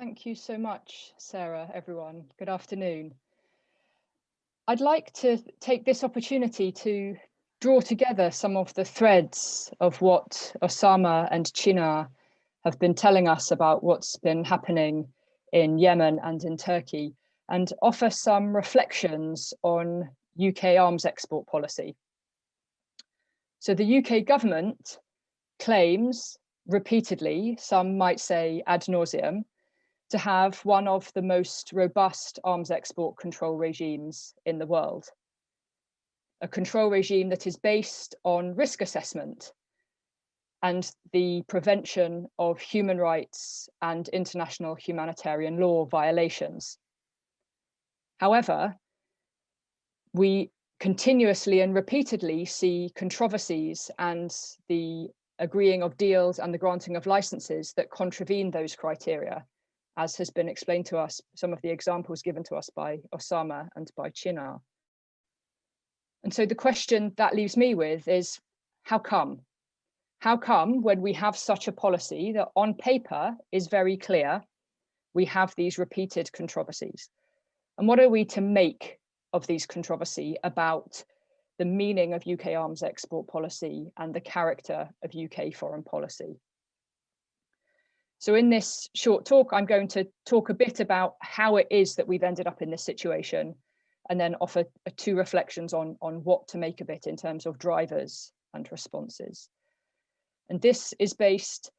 Thank you so much, Sarah, everyone. Good afternoon. I'd like to take this opportunity to draw together some of the threads of what Osama and Chinar have been telling us about what's been happening in Yemen and in Turkey and offer some reflections on UK arms export policy. So the UK government claims repeatedly, some might say ad nauseum, to have one of the most robust arms export control regimes in the world. A control regime that is based on risk assessment and the prevention of human rights and international humanitarian law violations. However, we continuously and repeatedly see controversies and the agreeing of deals and the granting of licenses that contravene those criteria as has been explained to us, some of the examples given to us by Osama and by Chinar. And so the question that leaves me with is, how come? How come when we have such a policy that on paper is very clear, we have these repeated controversies? And what are we to make of these controversy about the meaning of UK arms export policy and the character of UK foreign policy? So in this short talk, I'm going to talk a bit about how it is that we've ended up in this situation and then offer two reflections on, on what to make of it in terms of drivers and responses. And this is based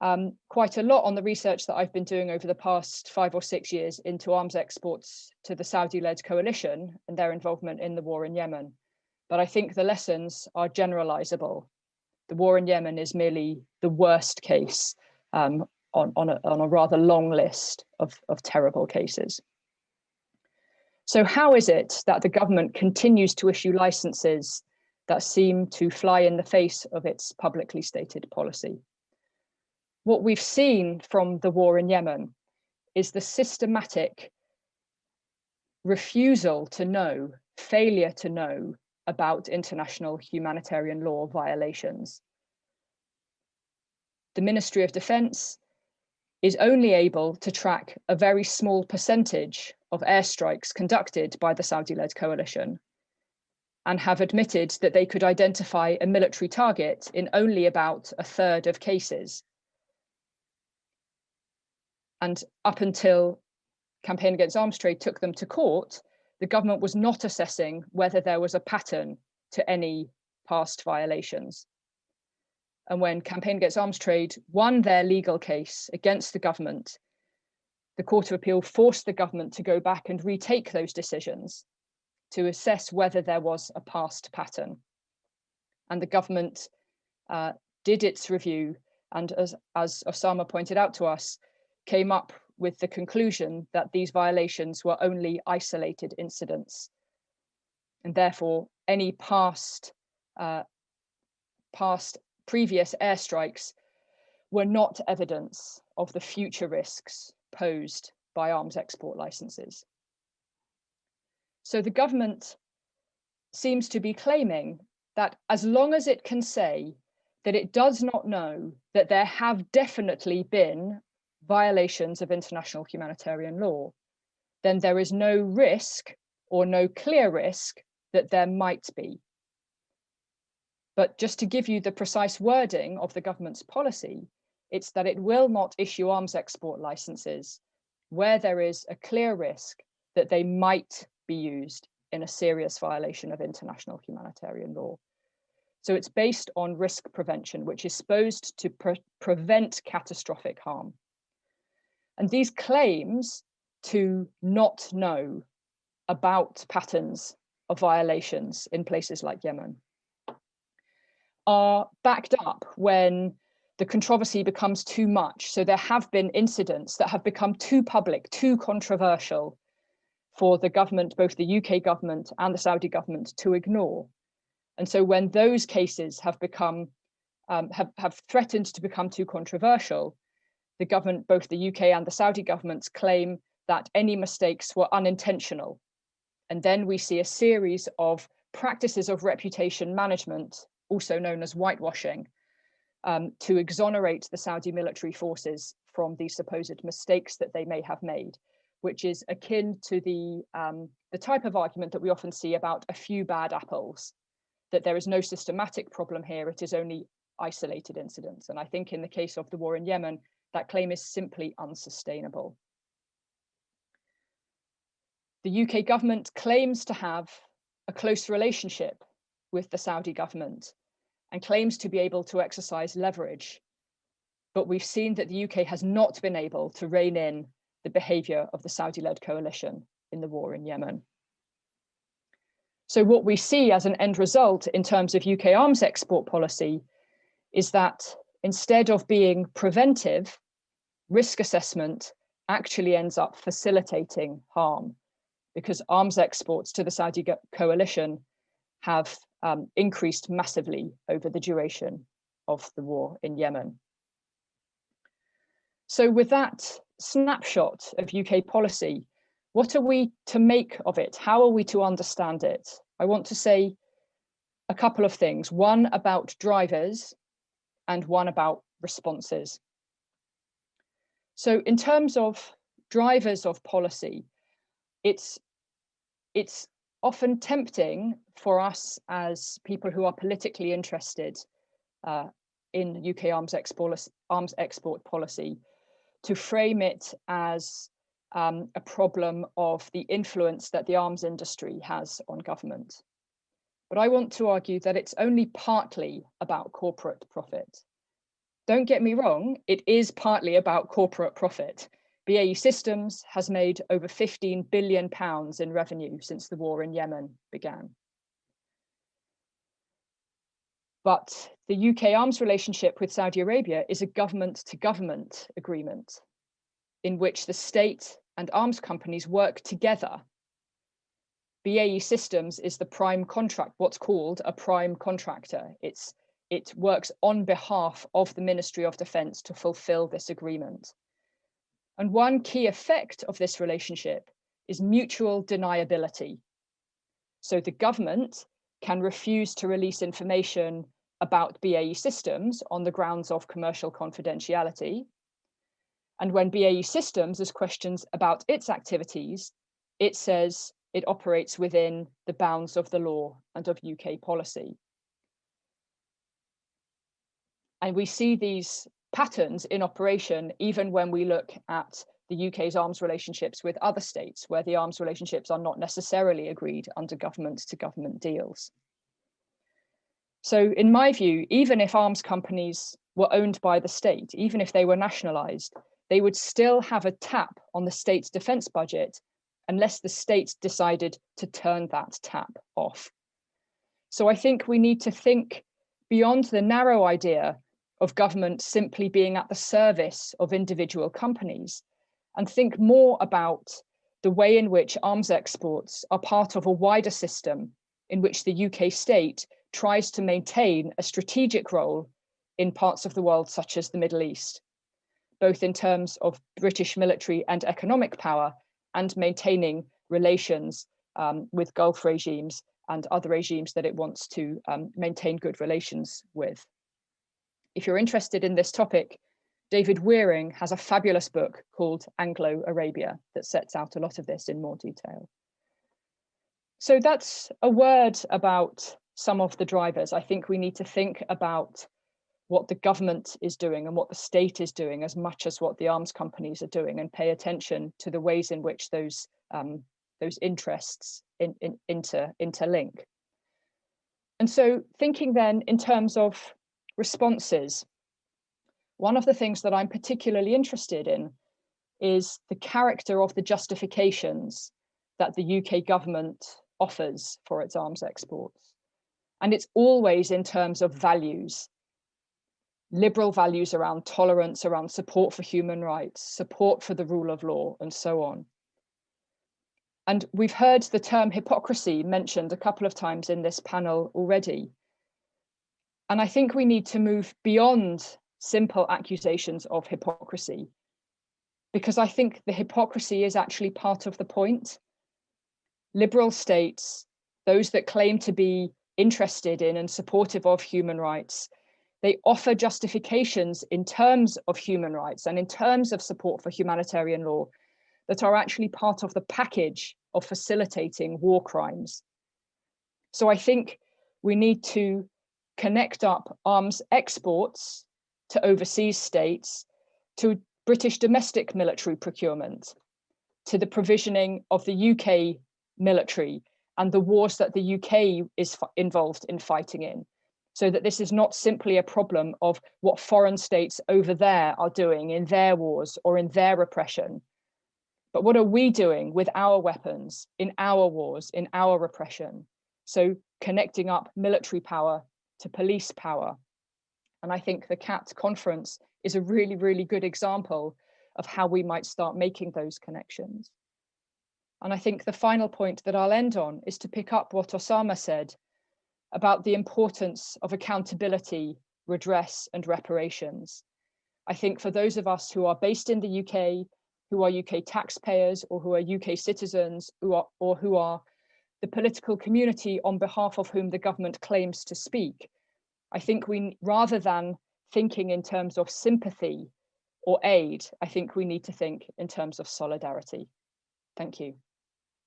um, quite a lot on the research that I've been doing over the past five or six years into arms exports to the Saudi-led coalition and their involvement in the war in Yemen. But I think the lessons are generalizable. The war in Yemen is merely the worst case um, on, on, a, on a rather long list of, of terrible cases. So how is it that the government continues to issue licenses that seem to fly in the face of its publicly stated policy? What we've seen from the war in Yemen is the systematic refusal to know, failure to know about international humanitarian law violations. The Ministry of Defence is only able to track a very small percentage of airstrikes conducted by the Saudi-led coalition and have admitted that they could identify a military target in only about a third of cases. And up until Campaign Against Arms Trade took them to court, the government was not assessing whether there was a pattern to any past violations. And when Campaign Against Arms Trade won their legal case against the government, the Court of Appeal forced the government to go back and retake those decisions to assess whether there was a past pattern. And the government uh, did its review and as, as Osama pointed out to us, came up with the conclusion that these violations were only isolated incidents. And therefore, any past, uh, past previous airstrikes were not evidence of the future risks posed by arms export licenses. So the government seems to be claiming that as long as it can say that it does not know that there have definitely been violations of international humanitarian law, then there is no risk or no clear risk that there might be. But just to give you the precise wording of the government's policy, it's that it will not issue arms export licenses where there is a clear risk that they might be used in a serious violation of international humanitarian law. So it's based on risk prevention, which is supposed to pre prevent catastrophic harm. And these claims to not know about patterns of violations in places like Yemen are backed up when the controversy becomes too much. So there have been incidents that have become too public, too controversial for the government, both the UK government and the Saudi government to ignore. And so when those cases have become, um, have, have threatened to become too controversial, the government, both the UK and the Saudi governments claim that any mistakes were unintentional. And then we see a series of practices of reputation management also known as whitewashing, um, to exonerate the Saudi military forces from the supposed mistakes that they may have made, which is akin to the, um, the type of argument that we often see about a few bad apples, that there is no systematic problem here, it is only isolated incidents. And I think in the case of the war in Yemen, that claim is simply unsustainable. The UK government claims to have a close relationship with the Saudi government and claims to be able to exercise leverage. But we've seen that the UK has not been able to rein in the behavior of the Saudi-led coalition in the war in Yemen. So what we see as an end result in terms of UK arms export policy is that instead of being preventive, risk assessment actually ends up facilitating harm because arms exports to the Saudi coalition have um, increased massively over the duration of the war in Yemen. So with that snapshot of UK policy, what are we to make of it? How are we to understand it? I want to say a couple of things, one about drivers and one about responses. So in terms of drivers of policy, it's it's often tempting for us as people who are politically interested uh, in UK arms export, arms export policy to frame it as um, a problem of the influence that the arms industry has on government. But I want to argue that it's only partly about corporate profit. Don't get me wrong, it is partly about corporate profit. BAE Systems has made over 15 billion pounds in revenue since the war in Yemen began. But the UK arms relationship with Saudi Arabia is a government to government agreement in which the state and arms companies work together. BAE Systems is the prime contract, what's called a prime contractor. It's, it works on behalf of the Ministry of Defence to fulfill this agreement. And one key effect of this relationship is mutual deniability. So the government can refuse to release information about BAE systems on the grounds of commercial confidentiality. And when BAE systems is questions about its activities, it says it operates within the bounds of the law and of UK policy. And we see these patterns in operation, even when we look at the UK's arms relationships with other states, where the arms relationships are not necessarily agreed under government to government deals. So in my view, even if arms companies were owned by the state, even if they were nationalized, they would still have a tap on the state's defense budget unless the state decided to turn that tap off. So I think we need to think beyond the narrow idea of government simply being at the service of individual companies. And think more about the way in which arms exports are part of a wider system in which the UK state tries to maintain a strategic role in parts of the world such as the Middle East, both in terms of British military and economic power and maintaining relations um, with Gulf regimes and other regimes that it wants to um, maintain good relations with if you're interested in this topic, David Wearing has a fabulous book called Anglo-Arabia that sets out a lot of this in more detail. So that's a word about some of the drivers. I think we need to think about what the government is doing and what the state is doing as much as what the arms companies are doing and pay attention to the ways in which those um, those interests in, in, inter, interlink. And so thinking then in terms of responses. One of the things that I'm particularly interested in is the character of the justifications that the UK government offers for its arms exports. And it's always in terms of values, liberal values around tolerance, around support for human rights, support for the rule of law, and so on. And we've heard the term hypocrisy mentioned a couple of times in this panel already. And I think we need to move beyond simple accusations of hypocrisy, because I think the hypocrisy is actually part of the point. Liberal states, those that claim to be interested in and supportive of human rights, they offer justifications in terms of human rights and in terms of support for humanitarian law that are actually part of the package of facilitating war crimes. So I think we need to connect up arms exports to overseas states, to British domestic military procurement, to the provisioning of the UK military and the wars that the UK is involved in fighting in. So that this is not simply a problem of what foreign states over there are doing in their wars or in their repression, but what are we doing with our weapons in our wars, in our repression? So connecting up military power to police power. And I think the CAAT conference is a really, really good example of how we might start making those connections. And I think the final point that I'll end on is to pick up what Osama said about the importance of accountability, redress and reparations. I think for those of us who are based in the UK, who are UK taxpayers or who are UK citizens who are, or who are the political community on behalf of whom the government claims to speak, I think we, rather than thinking in terms of sympathy or aid, I think we need to think in terms of solidarity. Thank you.